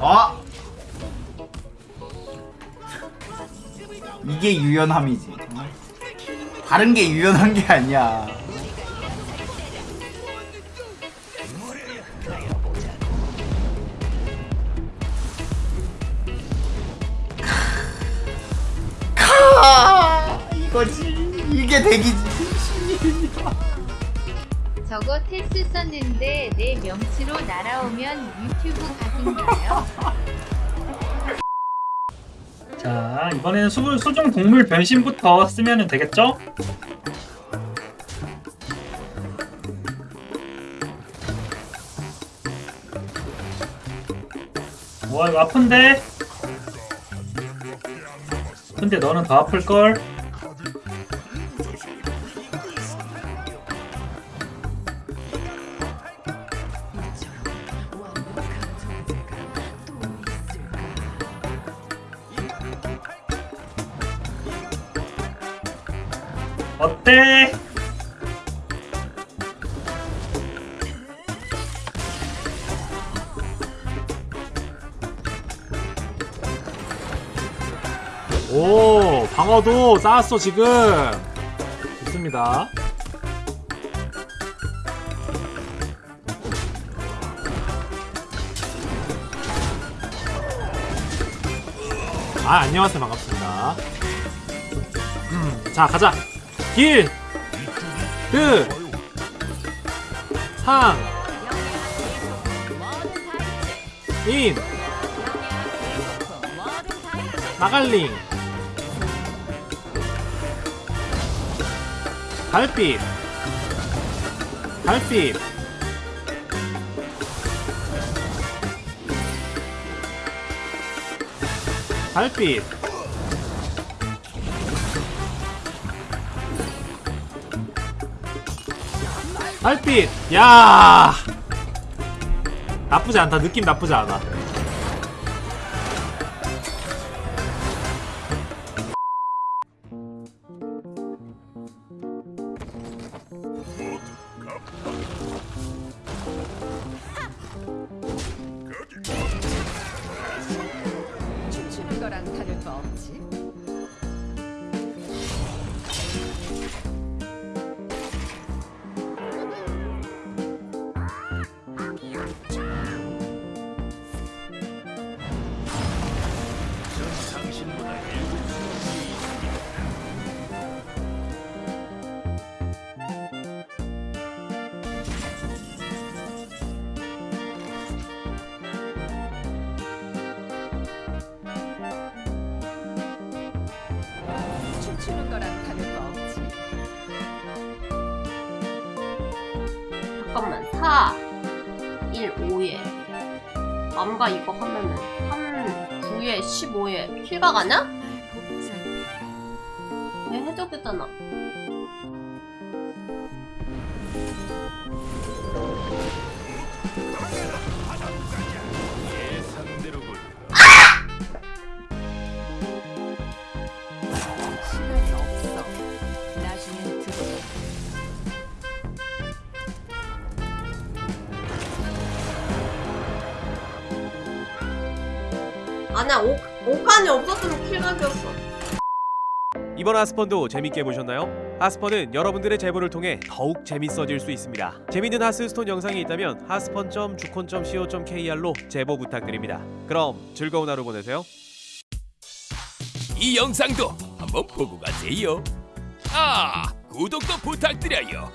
아! 이게 유연함이지. 다른 게 유연한 게 아니야. 이거지. 이게 대기지. 저거 테스 썼는데 내 명치로 날아오면 유튜브 각인가요? 자 이번에는 수, 수중 동물 변신부터 쓰면 되겠죠? 와 이거 아픈데? 근데 너는 더 아플걸? 어때? 오 방어도 쌓았어 지금. 좋습니다. 아 안녕하세요. 반갑습니다. 음, 자 가자 길 그, 상, 인, 나갈링, 달빛, 달빛, 달빛, 달빛, 야, 나쁘지 않다. 느낌 나쁘지 않아. 춤추는 거랑 다를 거 없지. 춤추는 거랑 다를 거 없지. 잠깐만. 4 1 5에 암가 이거 하면은 3 9에 15에 킬각 아냐? 왜 해적했잖아 아니야 오, 오칸이 없었으면 킬각이었어 이번 하스펀도 재밌게 보셨나요? 하스펀은 여러분들의 제보를 통해 더욱 재밌어질 수 있습니다. 재밌는 하스스톤 영상이 있다면 하스펀.주콘.co.kr로 제보 부탁드립니다. 그럼 즐거운 하루 보내세요. 이 영상도 한번 보고 가세요. 아, 구독도 부탁드려요.